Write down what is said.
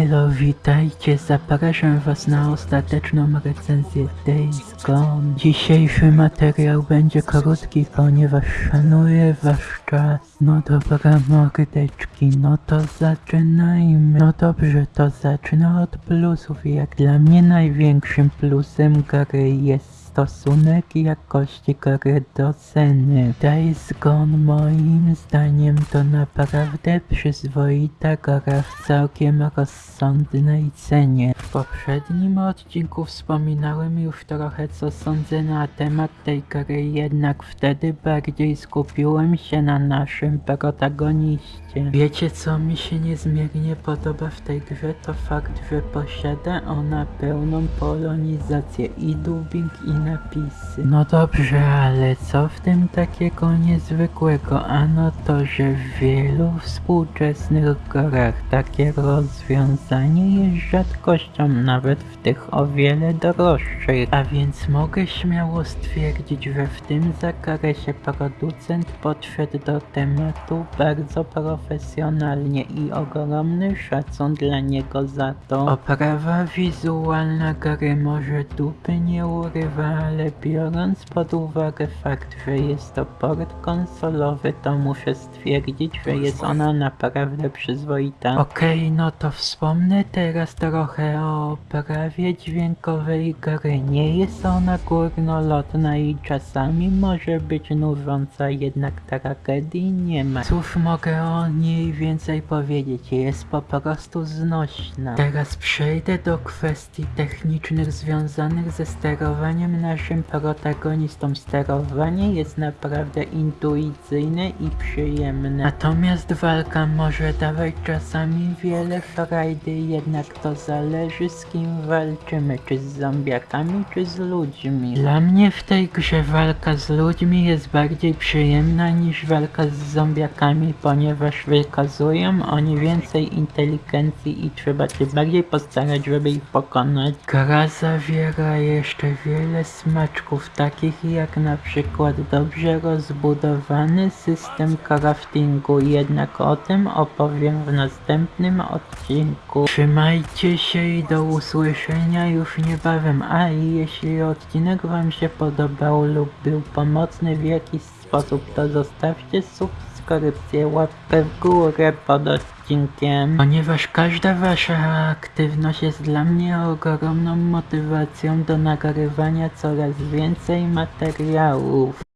Hello, witajcie, zapraszam was na ostateczną recenzję Days Gone. Dzisiejszy materiał będzie krótki, ponieważ szanuję wasz czas. No dobra, mordeczki, no to zaczynajmy. No dobrze, to zacznę od plusów. Jak dla mnie największym plusem gry jest stosunek jakości gry do ceny. Days Gone moim zdaniem to naprawdę przyzwoita gra w całkiem rozsądnej cenie. W poprzednim odcinku wspominałem już trochę co sądzę na temat tej gry, jednak wtedy bardziej skupiłem się na naszym protagoniście. Wiecie co mi się niezmiernie podoba w tej grze to fakt, że posiada ona pełną polonizację i dubbing i napisy. No dobrze, ale co w tym takiego niezwykłego? Ano to, że w wielu współczesnych grach takie rozwiązanie jest rzadkością, nawet w tych o wiele droższych. A więc mogę śmiało stwierdzić, że w tym zakresie producent podszedł do tematu bardzo profesjonalnie i ogromny szacun dla niego za to. Oprawa wizualna gry może dupy nie urywa, ale biorąc pod uwagę fakt, że jest to port konsolowy, to muszę stwierdzić, że jest ona naprawdę przyzwoita. Okej, no to wspomnę teraz trochę o oprawie dźwiękowej gry. Nie jest ona górnolotna i czasami może być nużąca, jednak tragedii nie ma. Cóż mogę o niej więcej powiedzieć? Jest po prostu znośna. Teraz przejdę do kwestii technicznych związanych ze sterowaniem naszym protagonistą. Sterowanie jest naprawdę intuicyjne i przyjemne. Natomiast walka może dawać czasami wiele frajdy, jednak to zależy z kim walczymy, czy z zombiakami, czy z ludźmi. Dla mnie w tej grze walka z ludźmi jest bardziej przyjemna niż walka z zombiakami, ponieważ wykazują oni więcej inteligencji i trzeba się bardziej postarać, żeby ich pokonać. Gra zawiera jeszcze wiele smaczków, takich jak na przykład dobrze rozbudowany system craftingu, jednak o tym opowiem w następnym odcinku. Trzymajcie się i do usłyszenia już niebawem. A i jeśli odcinek wam się podobał lub był pomocny w jakiś sposób, to zostawcie subskrypcję, łapkę w górę pod odcinkiem, ponieważ każda wasza aktywność jest dla mnie ogromną motywacją do nagrywania coraz więcej materiałów.